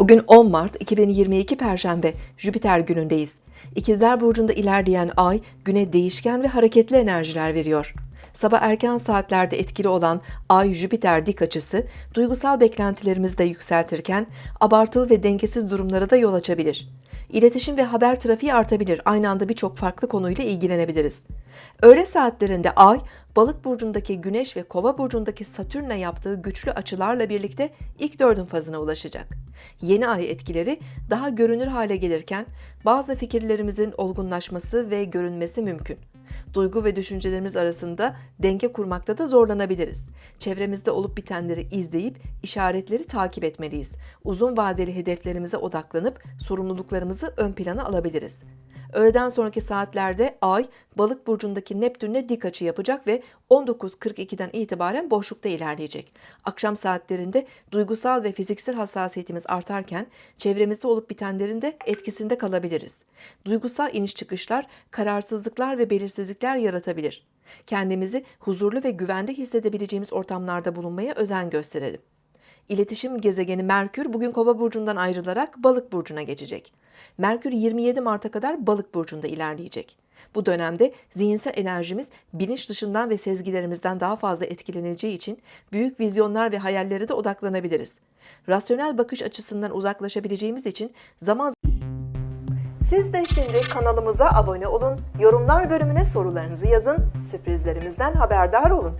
Bugün 10 Mart 2022 Perşembe Jüpiter günündeyiz. İkizler Burcu'nda ilerleyen ay güne değişken ve hareketli enerjiler veriyor. Sabah erken saatlerde etkili olan Ay-Jüpiter dik açısı duygusal beklentilerimizi de yükseltirken abartılı ve dengesiz durumlara da yol açabilir. İletişim ve haber trafiği artabilir. Aynı anda birçok farklı konuyla ilgilenebiliriz. Öğle saatlerinde Ay, Balık burcundaki Güneş ve Kova burcundaki Satürn'le yaptığı güçlü açılarla birlikte ilk dördün fazına ulaşacak. Yeni ay etkileri daha görünür hale gelirken bazı fikirlerimizin olgunlaşması ve görünmesi mümkün. Duygu ve düşüncelerimiz arasında denge kurmakta da zorlanabiliriz. Çevremizde olup bitenleri izleyip işaretleri takip etmeliyiz. Uzun vadeli hedeflerimize odaklanıp sorumluluklarımızı ön plana alabiliriz. Öğleden sonraki saatlerde Ay, Balık burcundaki Neptün'le dik açı yapacak ve 19.42'den itibaren boşlukta ilerleyecek. Akşam saatlerinde duygusal ve fiziksel hassasiyetimiz artarken çevremizde olup bitenlerin de etkisinde kalabiliriz. Duygusal iniş çıkışlar, kararsızlıklar ve belirsizlikler yaratabilir. Kendimizi huzurlu ve güvende hissedebileceğimiz ortamlarda bulunmaya özen gösterelim. İletişim gezegeni Merkür bugün Kova burcundan ayrılarak Balık burcuna geçecek. Merkür 27 Mart'a kadar Balık burcunda ilerleyecek. Bu dönemde zihinsel enerjimiz bilinç dışından ve sezgilerimizden daha fazla etkileneceği için büyük vizyonlar ve hayallere de odaklanabiliriz. Rasyonel bakış açısından uzaklaşabileceğimiz için zaman siz de şimdi kanalımıza abone olun, yorumlar bölümüne sorularınızı yazın, sürprizlerimizden haberdar olun.